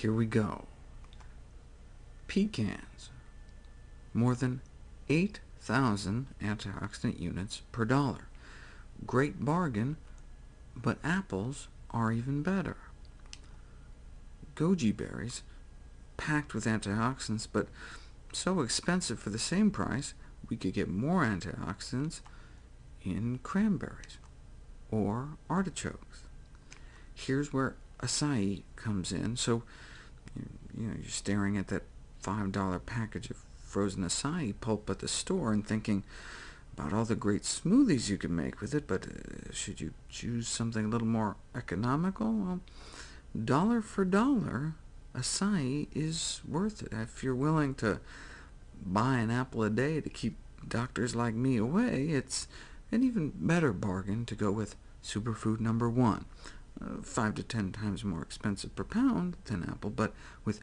Here we go. Pecans, more than 8,000 antioxidant units per dollar. Great bargain, but apples are even better. Goji berries, packed with antioxidants, but so expensive for the same price, we could get more antioxidants in cranberries or artichokes. Here's where acai comes in. So you know, you're staring at that $5 package of frozen acai pulp at the store and thinking about all the great smoothies you can make with it, but uh, should you choose something a little more economical? Well, dollar for dollar, acai is worth it. If you're willing to buy an apple a day to keep doctors like me away, it's an even better bargain to go with superfood number one. Uh, 5 to 10 times more expensive per pound than apple, but with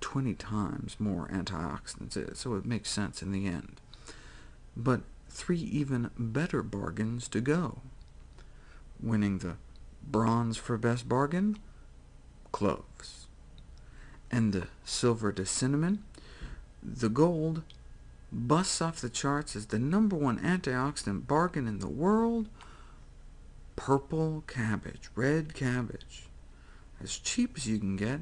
20 times more antioxidants, so it makes sense in the end. But three even better bargains to go. Winning the bronze for best bargain? Cloves. And the silver to cinnamon? The gold busts off the charts as the number one antioxidant bargain in the world, purple cabbage, red cabbage, as cheap as you can get,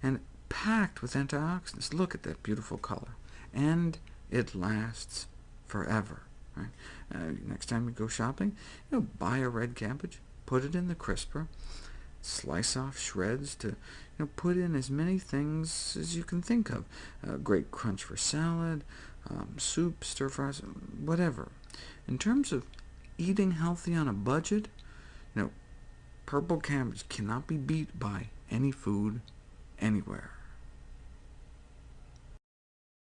and packed with antioxidants. Look at that beautiful color. And it lasts forever. Right? Uh, next time you go shopping, you know, buy a red cabbage, put it in the crisper, slice off shreds to you know, put in as many things as you can think of. Great crunch for salad, um, soup, stir fries, whatever. In terms of eating healthy on a budget, know, purple cabbage cannot be beat by any food anywhere.